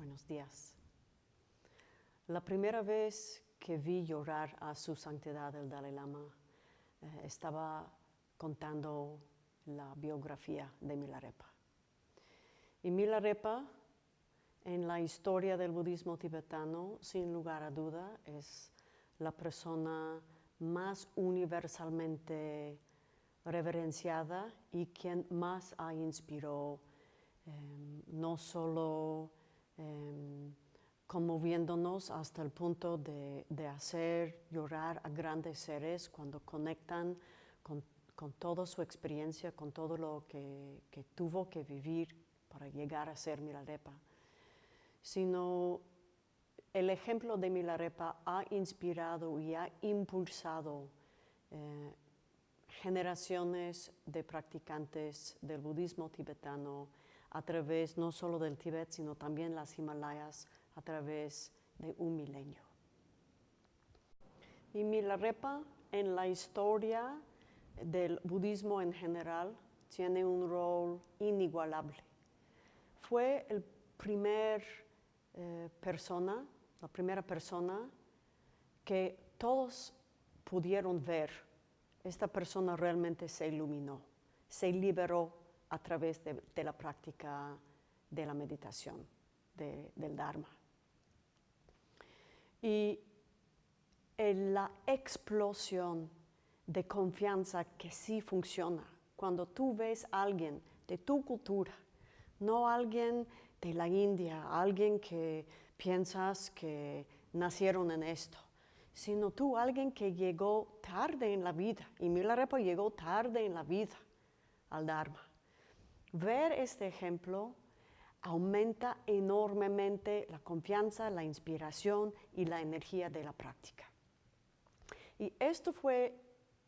Buenos días. La primera vez que vi llorar a su santidad el Dalai Lama, eh, estaba contando la biografía de Milarepa. Y Milarepa, en la historia del budismo tibetano, sin lugar a duda, es la persona más universalmente reverenciada y quien más ha inspirado em, no solo em, conmoviéndonos hasta el punto de, hacer llorar a grandes seres cuando conectan con, toda su experiencia, con todo lo que, que, tuvo que vivir para llegar a ser Milarepa, sino el ejemplo de Milarepa ha inspirado y ha impulsado eh, generaciones de practicantes del budismo tibetano a través no solo del Tíbet, sino también las Himalayas a través de un milenio. Y Milarepa en la historia del budismo en general tiene un rol inigualable. Fue el primer eh, persona la primera persona que todos pudieron ver, esta persona realmente se iluminó, se liberó a través de, la práctica de la meditación, del Dharma. Y la explosión de confianza que sí funciona, cuando tú ves a alguien de tu cultura, no alguien de la India, alguien que piensas que nacieron en esto, sino tú, alguien que llegó tarde en la vida, y Milarepa llegó tarde en la vida al Dharma. Ver este ejemplo aumenta enormemente la confianza, la inspiración y la energía de la práctica. Y esto fue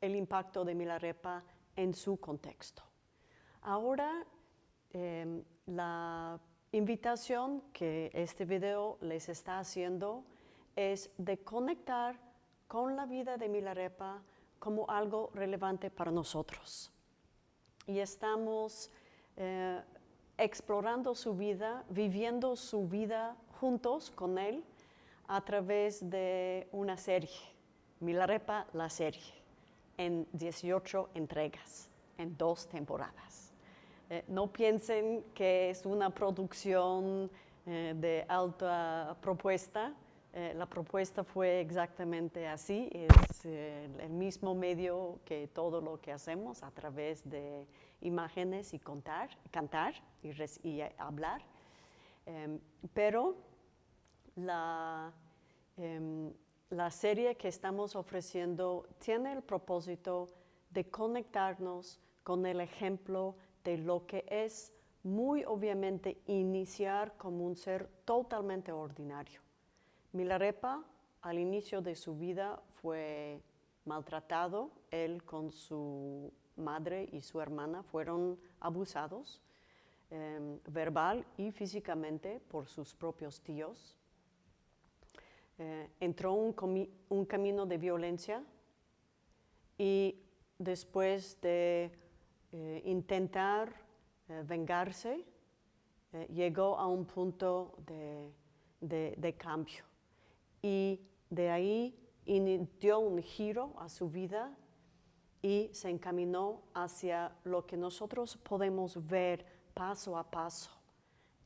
el impacto de Milarepa en su contexto. Ahora, em, la invitación que este video les está haciendo es de conectar con la vida de Milarepa como algo relevante para nosotros. Y estamos eh, explorando su vida, viviendo su vida juntos con él a través de una serie, Milarepa la serie, en 18 entregas, en dos temporadas. Eh, no piensen que es una producción eh, de alta propuesta. La propuesta fue exactamente así, es el mismo medio que todo lo que hacemos a través de imágenes y contar, cantar y, hablar. Em, pero la, em, la serie que estamos ofreciendo tiene el propósito de conectarnos con el ejemplo de lo que es muy obviamente iniciar como un ser totalmente ordinario. Milarepa al inicio de su vida fue maltratado, él con su madre y su hermana fueron abusados em, verbal y físicamente por sus propios tíos. Eh, entró un, un camino de violencia y después de eh, intentar eh, vengarse, eh, llegó a un punto de, cambio. Y de ahí dio un giro a su vida y se encaminó hacia lo que nosotros podemos ver paso a paso.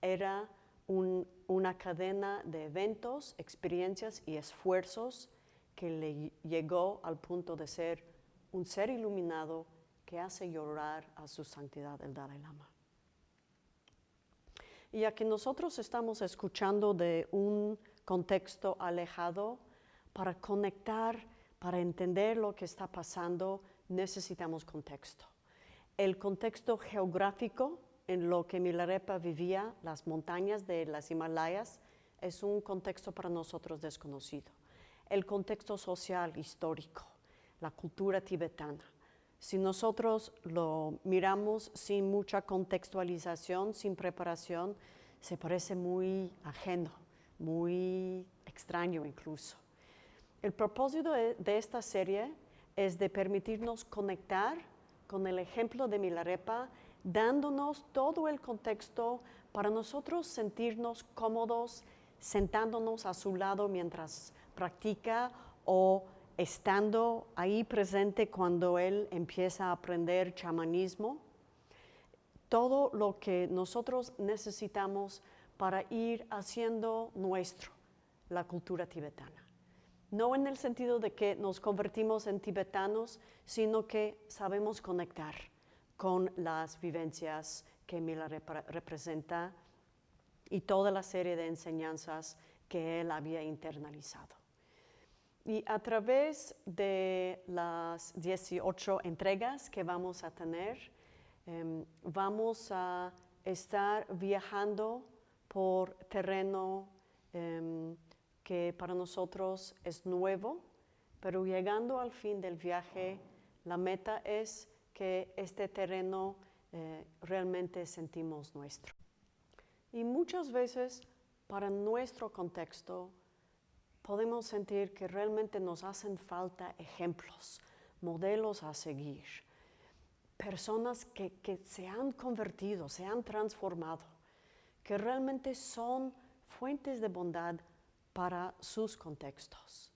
Era una cadena de eventos, experiencias y esfuerzos que le llegó al punto de ser un ser iluminado que hace llorar a su santidad el Dalai Lama. Y ya que nosotros estamos escuchando de un contexto alejado, para conectar, para entender lo que está pasando, necesitamos contexto. El contexto geográfico en lo que Milarepa vivía, las montañas de las Himalayas, es un contexto para nosotros desconocido. El contexto social, histórico, la cultura tibetana, si nosotros lo miramos sin mucha contextualización, sin preparación, se parece muy ajeno, muy extraño incluso. El propósito de, esta serie es de permitirnos conectar con el ejemplo de Milarepa dándonos todo el contexto para nosotros sentirnos cómodos sentándonos a su lado mientras practica o estando ahí presente cuando él empieza a aprender chamanismo. Todo lo que nosotros necesitamos para ir haciendo nuestro la cultura tibetana. No en el sentido de que nos convertimos en tibetanos, sino que sabemos conectar con las vivencias que Mila representa y toda la serie de enseñanzas que él había internalizado. Y a través de las 18 entregas que vamos a tener, em, vamos a estar viajando por terreno em, que para nosotros es nuevo, pero llegando al fin del viaje, la meta es que este terreno eh, realmente sentimos nuestro. Y muchas veces para nuestro contexto podemos sentir que realmente nos hacen falta ejemplos, modelos a seguir, personas que, que se han convertido, se han transformado, que realmente son fuentes de bondad para sus contextos.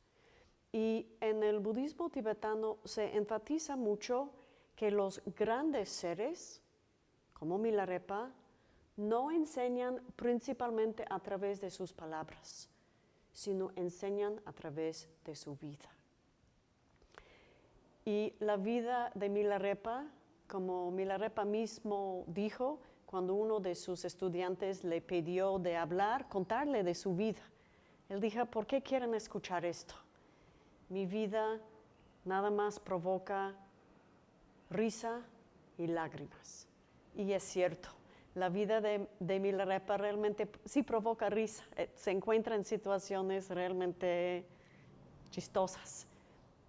Y en el budismo tibetano se enfatiza mucho que los grandes seres, como Milarepa, no enseñan principalmente a través de sus palabras, sino enseñan a través de su vida. Y la vida de Milarepa, como Milarepa mismo dijo, cuando uno de sus estudiantes le pidió de hablar, contarle de su vida, él dijo, ¿por qué quieren escuchar esto? Mi vida nada más provoca risa y lágrimas. Y es cierto, la vida de, de Milarepa realmente sí provoca risa, eh, se encuentra en situaciones realmente chistosas,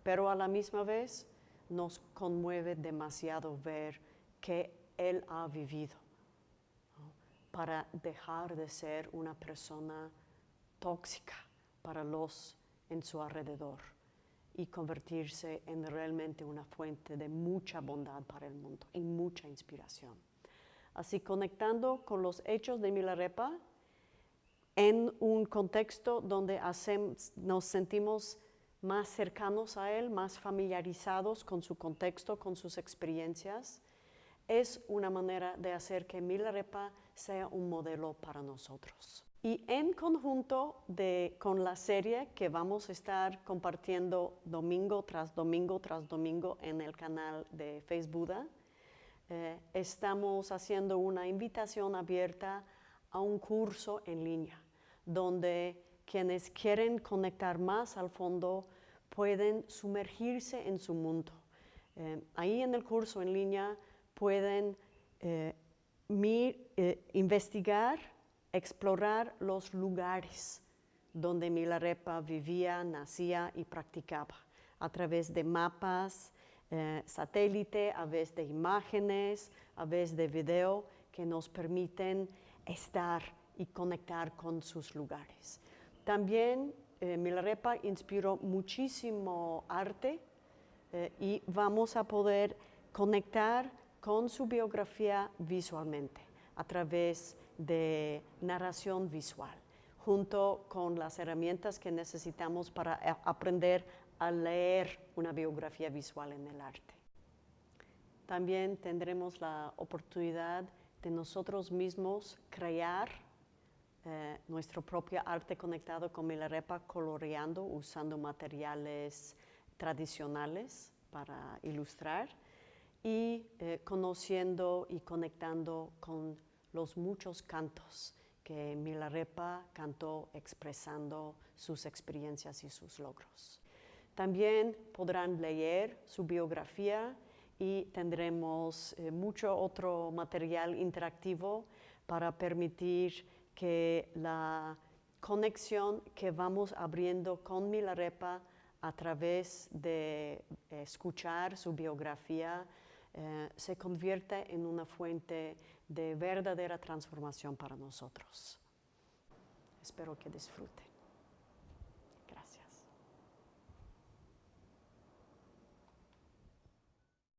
pero a la misma vez nos conmueve demasiado ver que él ha vivido para dejar de ser una persona tóxica para los en su alrededor y convertirse en realmente una fuente de mucha bondad para el mundo y mucha inspiración. Así conectando con los hechos de Milarepa en un contexto donde nos sentimos más cercanos a él, más familiarizados con su contexto, con sus experiencias, es una manera de hacer que Milarepa sea un modelo para nosotros. Y en conjunto con la serie que vamos a estar compartiendo domingo tras domingo tras domingo en el canal de Facebook, eh, estamos haciendo una invitación abierta a un curso en línea, donde quienes quieren conectar más al fondo pueden sumergirse en su mundo. Eh, ahí en el curso en línea pueden eh, investigar, explorar los lugares donde Milarepa vivía, nacía y practicaba a través de mapas, eh, satélite, a veces de imágenes, a veces de video, que nos permiten estar y conectar con sus lugares. También eh, Milarepa inspiró muchísimo arte eh, y vamos a poder conectar con su biografía visualmente a través de narración visual, junto con las herramientas que necesitamos para aprender a leer una biografía visual en el arte. También tendremos la oportunidad de nosotros mismos crear eh, nuestro propio arte conectado con Milarepa, coloreando, usando materiales tradicionales para ilustrar y eh, conociendo y conectando con los muchos cantos que Milarepa cantó expresando sus experiencias y sus logros. También podrán leer su biografía y tendremos eh, mucho otro material interactivo para permitir que la conexión que vamos abriendo con Milarepa a través de escuchar su biografía eh, se convierta en una fuente de verdadera transformación para nosotros. Espero que disfruten.